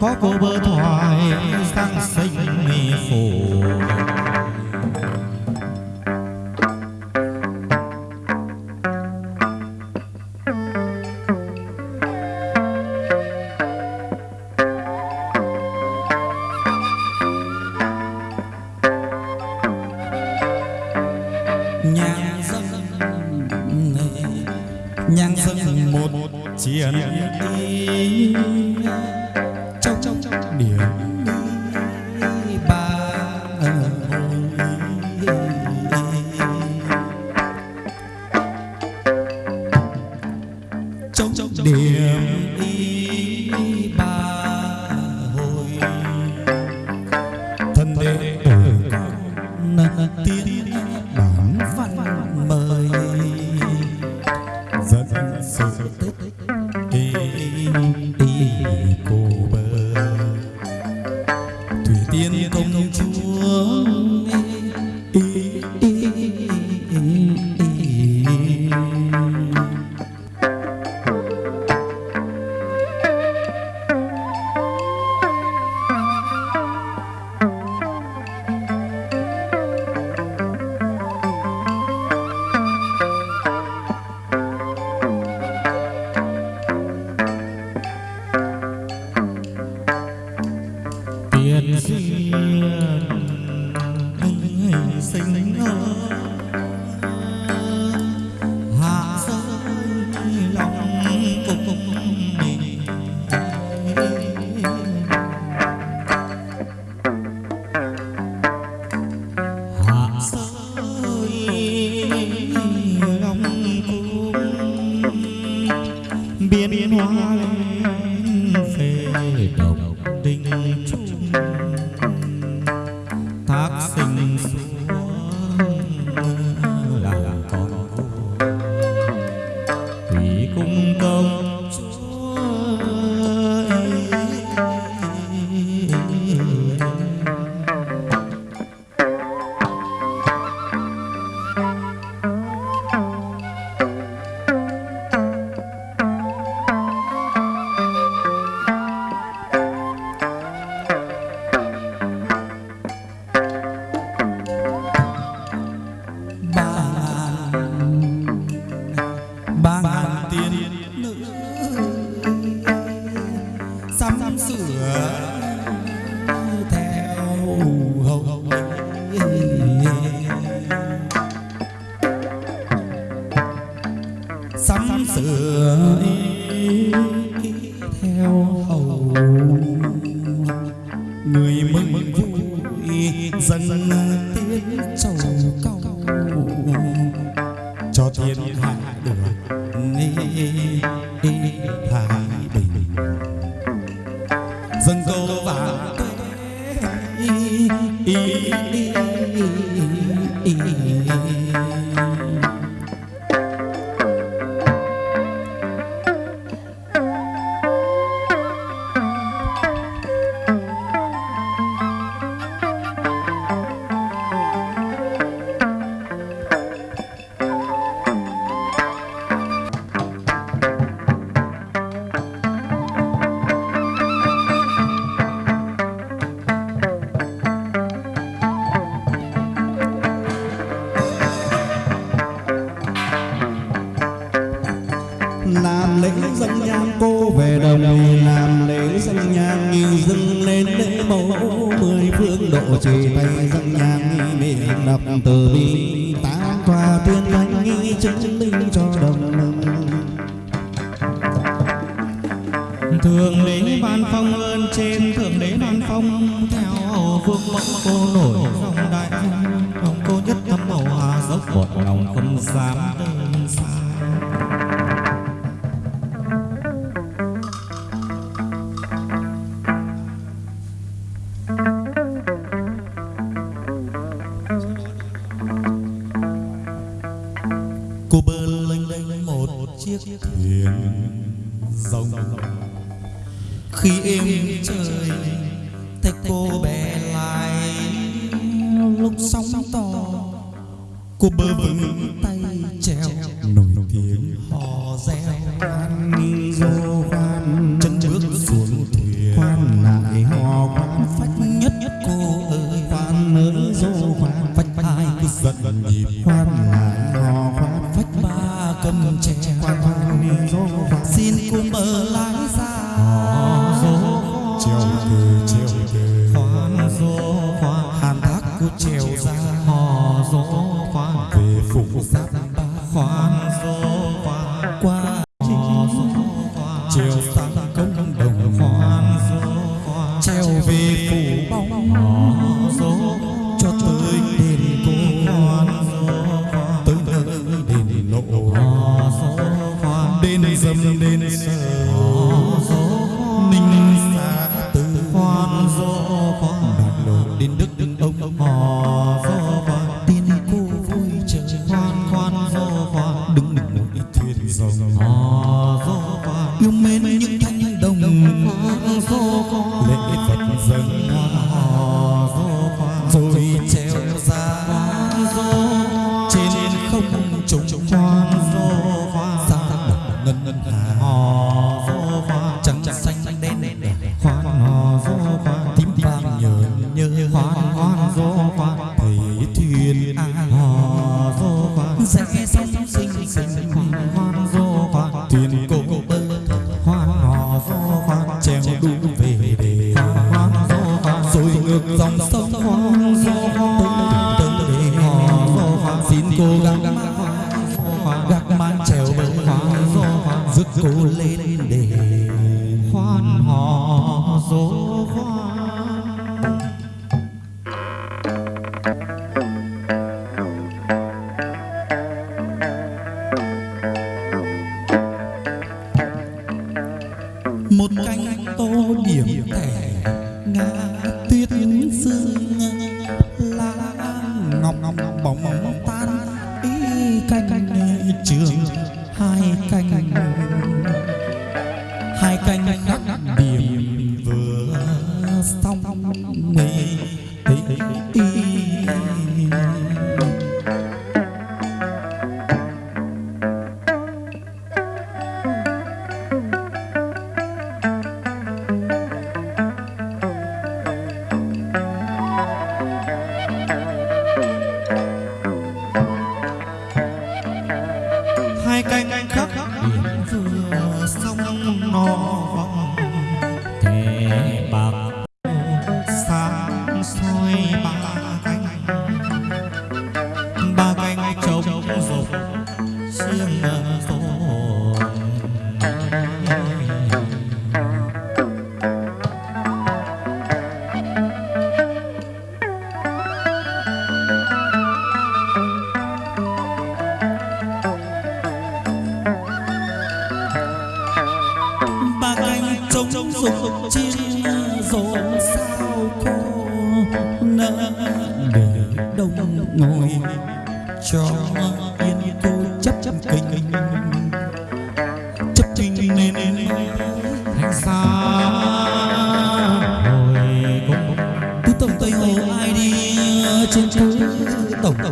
có cô bơ thoại sang sinh phủ nhang dâng nhang dâng một chiến đi ba nữ sắm sửa theo hầu sắm sửa mẫu mười phương độ trì tay dân nhang nghi miệng đọc từ bi. Tám tòa tiên thánh nghi chứng minh cho đồng mừng Thượng đế ban phong ơn trên thượng đế ban phong, theo vương mẫu cô nổi dòng đại ông cô nhất tâm màu hà dốc một lòng không dám đơn xa chiếc thuyền rồng. Khi êm trời, thấy cô bé lại lúc sóng to, cô bơ vững tay treo nổi tiếng hò reo. An dô quan chân bước xuống thuyền, quan lại hò quan phách nhất nhất cô ơi quan mới dô quan phách hai cứ giận nhịp, quan lại hò quan phách ba cầm trẻ quàng quàng xin cùng bờ lái ra dỗ chiều từ chiều từ khoan dỗ khoan hàn thác cứ chiều ra. hò dỗ khoan về phục sát ba khoan dỗ khoan qua hò dỗ khoan chiều sang công đồng. Khoan dỗ khoan treo về phủ bóng. Hò dỗ cho tới đền cô khoan dỗ khoan tới nơi đền nộ một thuyền cô lên đề khoan hò dỗ khoan một cánh tô điểm tẻ ngã tuyết sương lá ngọc ngọc bóng bóng tan ý cánh trường. Hai cánh xong nguy trống rộp chiêng rộp sao cô nỡ để đông ngồi. Cho yên cô chấp chấp kinh chấp kinh nên thành xa. Hồi cũng từ tổng tây hồ ai đi trên phố tổng tây